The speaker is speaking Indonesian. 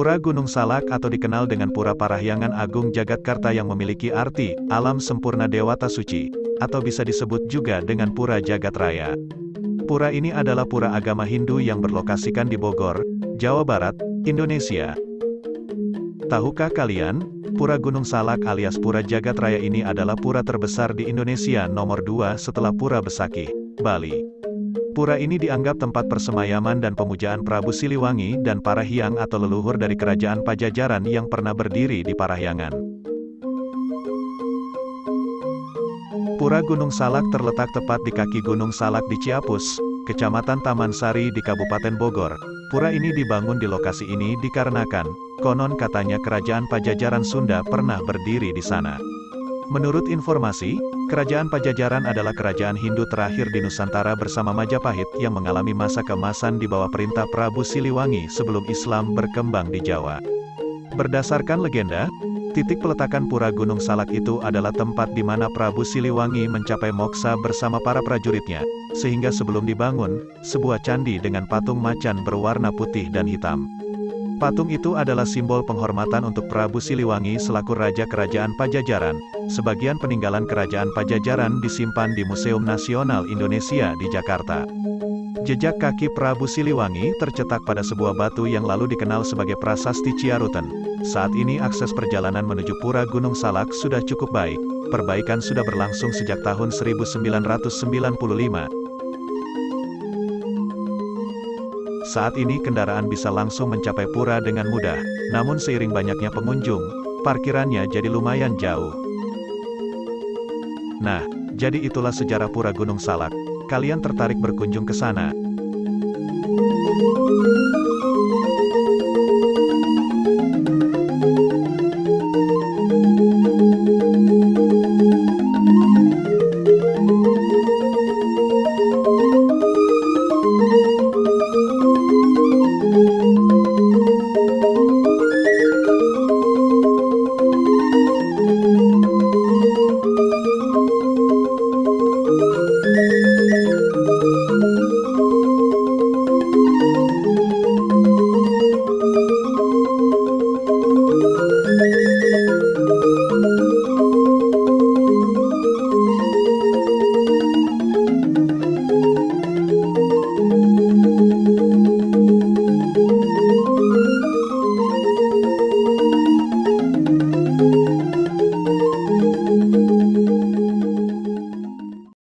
Pura Gunung Salak atau dikenal dengan Pura Parahyangan Agung Jagatkarta yang memiliki arti, alam sempurna Dewata Suci, atau bisa disebut juga dengan Pura Jagat Raya. Pura ini adalah pura agama Hindu yang berlokasikan di Bogor, Jawa Barat, Indonesia. Tahukah kalian, Pura Gunung Salak alias Pura Jagat Raya ini adalah pura terbesar di Indonesia nomor 2 setelah Pura Besakih, Bali. Pura ini dianggap tempat persemayaman dan pemujaan Prabu Siliwangi dan para hyang atau leluhur dari kerajaan Pajajaran yang pernah berdiri di Parahyangan. Pura Gunung Salak terletak tepat di kaki Gunung Salak di Ciapus, Kecamatan Taman Sari di Kabupaten Bogor. Pura ini dibangun di lokasi ini dikarenakan, konon katanya kerajaan Pajajaran Sunda pernah berdiri di sana. Menurut informasi, kerajaan Pajajaran adalah kerajaan Hindu terakhir di Nusantara bersama Majapahit yang mengalami masa kemasan di bawah perintah Prabu Siliwangi sebelum Islam berkembang di Jawa. Berdasarkan legenda, titik peletakan pura Gunung Salak itu adalah tempat di mana Prabu Siliwangi mencapai moksa bersama para prajuritnya, sehingga sebelum dibangun, sebuah candi dengan patung macan berwarna putih dan hitam. Patung itu adalah simbol penghormatan untuk Prabu Siliwangi selaku Raja Kerajaan Pajajaran. Sebagian peninggalan Kerajaan Pajajaran disimpan di Museum Nasional Indonesia di Jakarta. Jejak kaki Prabu Siliwangi tercetak pada sebuah batu yang lalu dikenal sebagai Prasasti Ciaruten. Saat ini akses perjalanan menuju Pura Gunung Salak sudah cukup baik. Perbaikan sudah berlangsung sejak tahun 1995. Saat ini kendaraan bisa langsung mencapai pura dengan mudah, namun seiring banyaknya pengunjung, parkirannya jadi lumayan jauh. Nah, jadi itulah sejarah pura Gunung Salak. Kalian tertarik berkunjung ke sana?